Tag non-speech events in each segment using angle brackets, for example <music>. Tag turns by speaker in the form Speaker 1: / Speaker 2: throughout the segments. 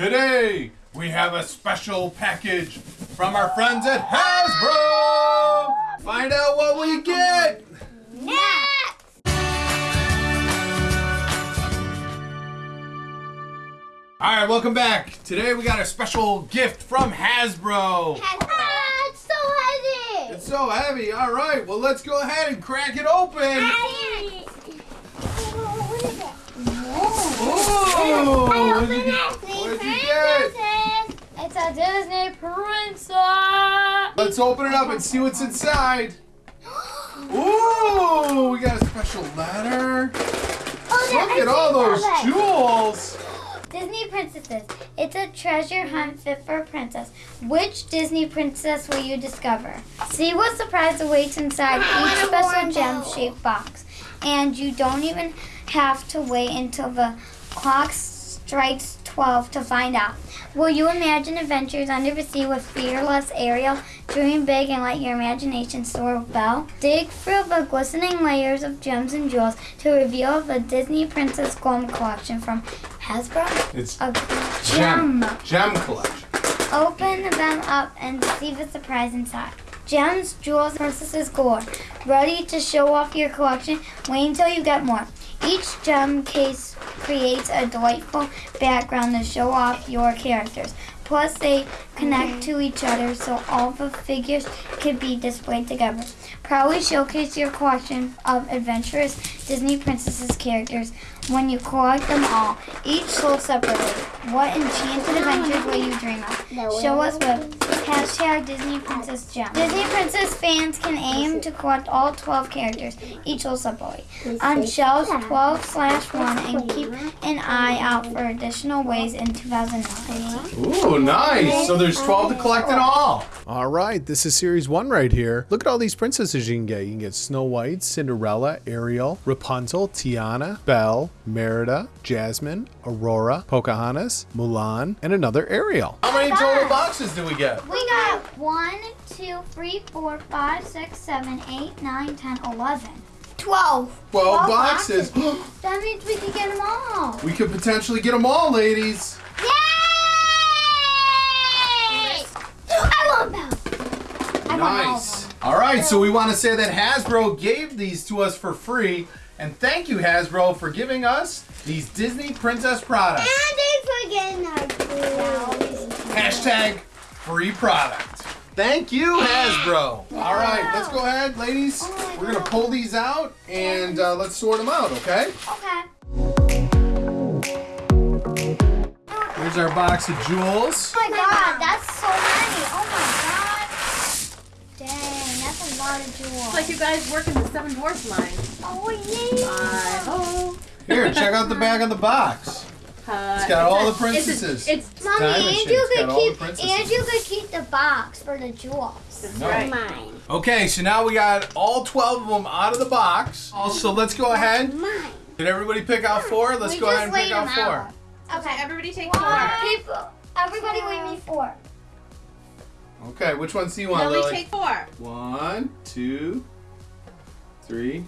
Speaker 1: Today, we have a special package from our friends at Hasbro. Find out what we get. All right, welcome back. Today we got a special gift from Hasbro.
Speaker 2: Ah, it's so heavy.
Speaker 1: It's so heavy. All right, well let's go ahead and crack it open.
Speaker 2: Oh, what is it?
Speaker 1: Ooh,
Speaker 2: I it.
Speaker 1: What'd you get?
Speaker 2: Princesses. It's a Disney princess.
Speaker 1: Let's open it up and see what's inside. Ooh, we got a special letter.
Speaker 2: Oh, there-
Speaker 1: Look
Speaker 2: I
Speaker 1: at all those
Speaker 2: that.
Speaker 1: jewels. <gasps>
Speaker 2: Disney princesses. It's a treasure hunt fit for a princess. Which Disney princess will you discover? See what surprise awaits inside <laughs> each special gem-shaped box. And you don't even have to wait until the clock strikes 12 to find out. Will you imagine adventures under the sea with fearless Ariel? Dream big and let your imagination soar with Belle? Dig through the glistening layers of gems and jewels to reveal the Disney Princess Golden Collection from Hasbro.
Speaker 1: It's
Speaker 2: A
Speaker 1: gem.
Speaker 2: gem.
Speaker 1: Gem collection.
Speaker 2: Open them up and see the surprise inside. Gems, jewels, princesses gold. Ready to show off your collection? Wait until you get more. Each gem case creates a delightful background to show off your characters. Plus, they connect to each other so all the figures can be displayed together. Proudly showcase your collection of adventurous Disney princesses characters when you collect them all, each sold separately. What enchanted adventures will you dream of? Show us with hashtag Disney Princess Gem. Disney Princess fans can aim to collect all 12 characters, each sold separately, on shelves 12 slash 1 and keep an eye out for additional ways in 2019.
Speaker 1: Ooh, nice. So there's 12 to collect in all.
Speaker 3: All right, this is series one right here. Look at all these princesses you can get. You can get Snow White, Cinderella, Ariel, Rapunzel, Tiana, Belle, Merida, Jasmine, Aurora, Pocahontas, Mulan, and another Ariel.
Speaker 1: How many total boxes do we get?
Speaker 2: We got 1, 2, 3, 4, 5, 6, 7, 8, 9, 10, 11. 12.
Speaker 1: 12 boxes. <gasps>
Speaker 2: That means we can get them all.
Speaker 1: we could potentially get them all, ladies.
Speaker 2: Yay! I want them. I want all
Speaker 1: Nice. All right, so we want to say that Hasbro gave these to us for free. And thank you, Hasbro, for giving us these Disney Princess products.
Speaker 2: And they forgetting our food.
Speaker 1: Hashtag free product. Thank you, <gasps> Hasbro. All right, let's go ahead, ladies.
Speaker 2: Oh
Speaker 1: We're going to pull these out and uh, let's sort them out, okay?
Speaker 2: Okay.
Speaker 1: Here's our box of jewels.
Speaker 2: Oh my god, that's so many. Oh my god. Dang, that's a lot of jewels.
Speaker 4: It's like you guys work in the Seven Dwarfs line.
Speaker 2: oh yeah.
Speaker 4: Oh,
Speaker 1: Here, check out the back of the box.
Speaker 4: Uh,
Speaker 1: It's got all the
Speaker 4: a- it's a-
Speaker 1: princesses.
Speaker 4: It's,
Speaker 2: Mommy,
Speaker 1: diamond
Speaker 2: and you
Speaker 1: It's
Speaker 2: could
Speaker 1: got all the
Speaker 2: keep
Speaker 1: princesses.
Speaker 2: could keep the box for the jewels.
Speaker 4: that's
Speaker 1: No.
Speaker 4: right.
Speaker 2: Mine.
Speaker 1: Okay, so now we got all 12 of them out of the box. Also, let's go ahead.
Speaker 2: Mine.
Speaker 1: Did everybody pick out four? Let's
Speaker 2: We
Speaker 1: go ahead and pick
Speaker 2: laid
Speaker 1: out four.
Speaker 2: out. Okay.
Speaker 4: Everybody take
Speaker 2: One.
Speaker 4: four.
Speaker 2: People, everybody leave me four.
Speaker 1: Okay, which ones do you want,
Speaker 4: Lily,
Speaker 1: Lily?
Speaker 4: take four.
Speaker 1: One, two, three,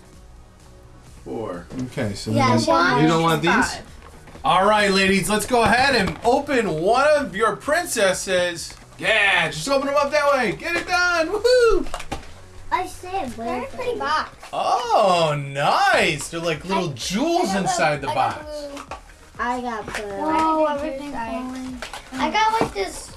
Speaker 1: four. Okay, so
Speaker 2: Yeah, one.
Speaker 1: you don't want these?
Speaker 4: Five.
Speaker 1: All right, ladies, let's go ahead and open one of your princesses. Yeah, just open them up that way. Get it done. Woohoo!
Speaker 2: I said, very pretty box.
Speaker 1: Oh, nice. They're like little jewels inside the box.
Speaker 2: I got blue. Whoa, everything's falling. I got like this.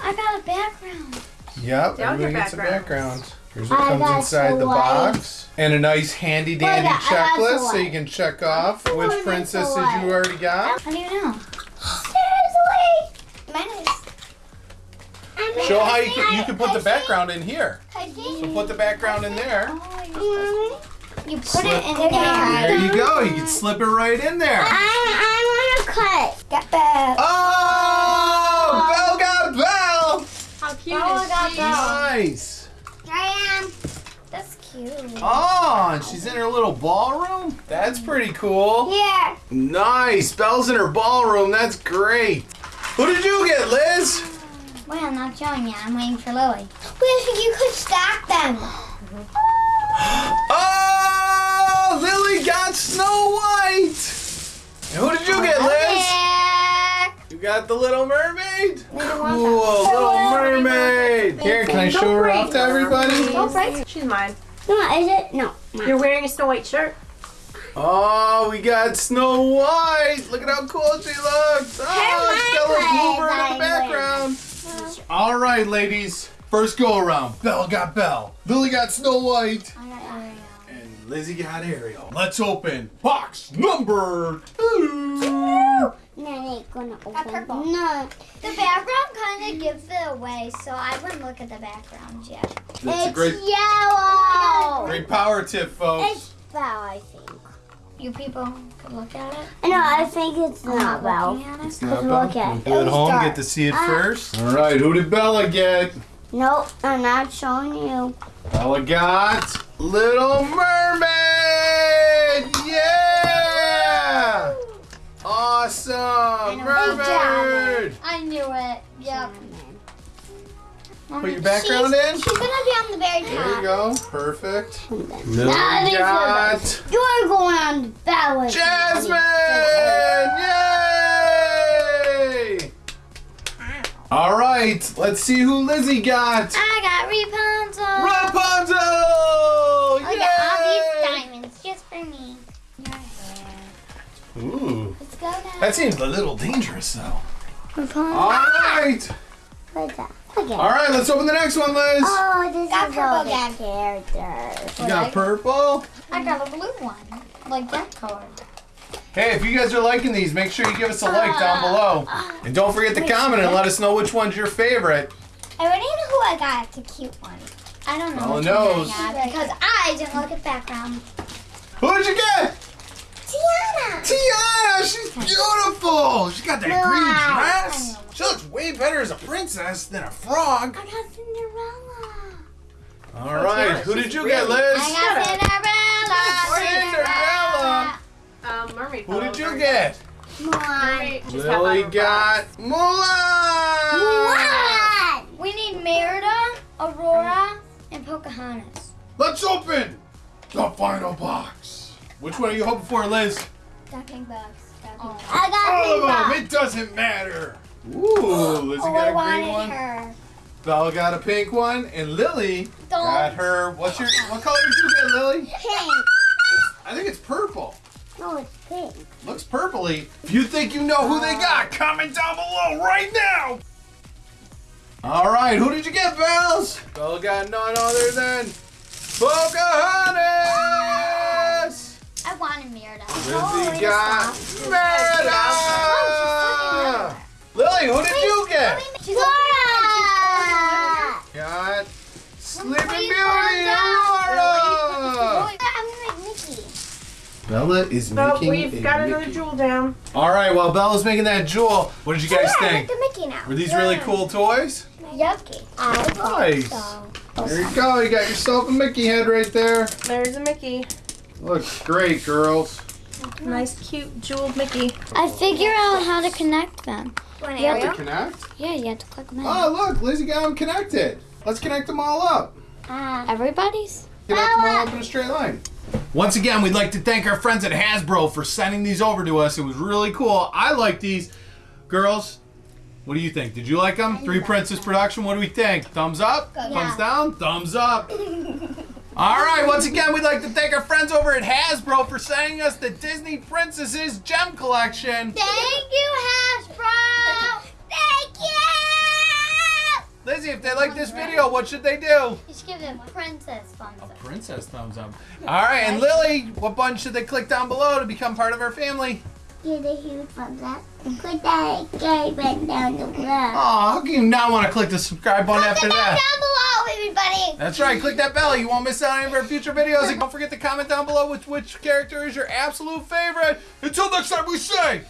Speaker 2: I got a background.
Speaker 1: Yep,
Speaker 4: Down
Speaker 1: everybody
Speaker 4: your
Speaker 1: gets a
Speaker 4: background.
Speaker 1: Background. Here's what
Speaker 2: I
Speaker 1: comes inside the
Speaker 2: Snow White.
Speaker 1: box. And a nice handy dandy
Speaker 2: Look, I got Snow
Speaker 1: checklist so you can check off
Speaker 2: I
Speaker 1: which princesses you already got.
Speaker 2: How do you know? Seriously? Mine is.
Speaker 1: Show how you can, you can put the background in here.
Speaker 2: I
Speaker 1: So put the background in there. Oh, mm-hmm.
Speaker 2: You put
Speaker 1: Slip-
Speaker 2: it in there.
Speaker 1: There you go. You can slip it right in there.
Speaker 2: I, I want to cut. Get back.
Speaker 1: Oh! oh. Belle got Belle!
Speaker 4: How cute
Speaker 2: Oh,
Speaker 4: is she?
Speaker 1: Nice.
Speaker 2: Here I am. That's cute.
Speaker 1: Oh, and she's in her little ballroom? That's pretty cool.
Speaker 2: Yeah.
Speaker 1: Nice. Belle's in her ballroom. That's great. Who did you get, Liz?
Speaker 2: Wait, I'm not showing you. I'm waiting for Lily. Wait, you could stack them. <gasps>
Speaker 1: Oh! Lily got Snow White! And who did you get, Liz? You got the Little Mermaid.
Speaker 5: Little
Speaker 1: Cool, Little Mermaid. Here, can I show her off to everybody?
Speaker 5: Don't break.
Speaker 4: She's mine.
Speaker 5: No, is it? No.
Speaker 4: You're wearing a Snow White shirt.
Speaker 1: Oh, we got Snow White. Look at how cool she looks. Oh, Stella's Bluebird in the background. All right, ladies. First go around. Belle got Belle. Lily got Snow White.
Speaker 5: I got Ariel.
Speaker 1: And Lizzie got Ariel. Let's open box number two.
Speaker 5: No, they gonna open.
Speaker 2: purple.
Speaker 5: No.
Speaker 2: The background kind of gives it away, so I wouldn't look at the background yet.
Speaker 1: That's a great,
Speaker 5: yellow.
Speaker 1: great power tip, folks.
Speaker 5: It's Belle, I think.
Speaker 2: You people could look at it.
Speaker 5: No, I think it's
Speaker 2: I'm
Speaker 5: not Belle.
Speaker 2: looking at it.
Speaker 1: Not
Speaker 5: look at it.
Speaker 1: You at home,
Speaker 5: dark.
Speaker 1: get to see it
Speaker 5: Ah.
Speaker 1: first. All right, who did Bella get?
Speaker 5: Nope, I'm not showing you.
Speaker 1: Bella got Little Mermaid. Awesome, Mermaid.
Speaker 2: I knew it. Yep.
Speaker 1: Put your background in.
Speaker 2: She's gonna be on the very top.
Speaker 1: There you go. Perfect. Lily
Speaker 5: Now these
Speaker 1: got
Speaker 5: You're going on the Belle.
Speaker 1: Jasmine. Yay! All right, let's see who Lizzie got.
Speaker 2: I got Rapunzel.
Speaker 1: That seems a little dangerous though. All right,
Speaker 5: Look at that. Look at
Speaker 1: all right. Let's open the next one, Liz.
Speaker 5: Oh, this
Speaker 2: Got
Speaker 5: is
Speaker 2: purple
Speaker 5: all
Speaker 2: again.
Speaker 5: the characters.
Speaker 1: You got purple.
Speaker 2: I got a blue one, like that color.
Speaker 1: Hey, if you guys are liking these, make sure you give us a like down ah. below, and don't forget to comment and let us know which one's your favorite.
Speaker 2: I already know who I got. It's a cute one. I don't know
Speaker 1: Bella
Speaker 2: which
Speaker 1: knows.
Speaker 2: I got because I didn't look at the background.
Speaker 1: Who did you get?
Speaker 2: Tiana.
Speaker 1: Tiana, she's beautiful. She's got that green dress. She looks way better as a princess than a frog.
Speaker 2: I got Cinderella.
Speaker 1: All right,
Speaker 4: Tiana,
Speaker 1: who did you
Speaker 4: really-
Speaker 1: get, Liz?
Speaker 2: I got Cinderella.
Speaker 1: Cinderella.
Speaker 4: Um, mermaid.
Speaker 1: Who did you get?
Speaker 4: Mermaid. She's got
Speaker 1: Lily
Speaker 4: my
Speaker 1: got Mulan.
Speaker 2: We need Merida, Aurora, and Pocahontas.
Speaker 1: Let's open the final box. Which one are you hoping for, Liz?
Speaker 2: Ducking bugs. Ducking oh. bugs.
Speaker 5: I got
Speaker 1: All of
Speaker 5: one.
Speaker 1: them. It doesn't matter. Ooh, Lizzie
Speaker 2: Oh,
Speaker 1: got
Speaker 2: I
Speaker 1: a green one.
Speaker 2: her.
Speaker 1: Belle got a pink one, and Lily
Speaker 2: Don't.
Speaker 1: got her. What's your? What color did you get, Lily?
Speaker 5: Pink.
Speaker 1: I think it's purple.
Speaker 5: No, it's pink.
Speaker 1: Looks purpley. If you think you know who they uh. got, comment down below right now. All right, who did you get, Bells? Belle got none other than Pocahontas.
Speaker 2: I wanted Merida.
Speaker 1: Lizzie got Merida. Lily, who did you get?
Speaker 2: She's
Speaker 5: Laura!
Speaker 1: Got Sleeping Beauty,
Speaker 2: calm down.
Speaker 1: Laura.
Speaker 2: I'm like Mickey.
Speaker 1: Bella is
Speaker 4: So
Speaker 1: making
Speaker 4: we've
Speaker 1: a
Speaker 4: got another jewel down.
Speaker 1: All right, while Bella's making that jewel, what did you guys
Speaker 2: yeah,
Speaker 1: think?
Speaker 2: Like the Mickey now.
Speaker 1: Were these really cool toys?
Speaker 2: Yep.
Speaker 5: I
Speaker 1: Nice.
Speaker 5: so.
Speaker 1: There you go. You got yourself a Mickey head right there.
Speaker 4: There's a Mickey.
Speaker 1: Looks great, girls.
Speaker 4: Nice, cute, jeweled Mickey.
Speaker 5: I figure out how to connect them.
Speaker 2: One
Speaker 5: You have.
Speaker 1: To connect.
Speaker 5: Yeah, you have to click them in.
Speaker 1: Oh, look, Lizzie got them connected. Let's connect them all up.
Speaker 5: Everybody's?
Speaker 1: Connect them all up in a straight line. Once again, we'd like to thank our friends at Hasbro for sending these over to us. It was really cool. I like these. Girls, what do you think? Did you like them? Three Princess Production, what do we think? Thumbs up? Thumbs down? Thumbs up. <laughs> All right, once again, we'd like to thank our friends over at Hasbro for sending us the Disney Princesses Gem Collection.
Speaker 2: Thank you, Hasbro. Thank you.
Speaker 1: Lizzie, if they like this video, what should they do?
Speaker 2: You should give them princess thumbs up.
Speaker 1: A Princess thumbs up. All right, and Lily, what button should they click down below to become part of our family?
Speaker 5: Give a huge thumbs up. Click that gay button down the below.
Speaker 1: Oh, how can you not want to click the subscribe button after
Speaker 2: Comment
Speaker 1: that?
Speaker 2: down below, everybody.
Speaker 1: That's right, click that bell. You won't miss out on any of our future videos. And don't forget to comment down below which which character is your absolute favorite. Until next time, we say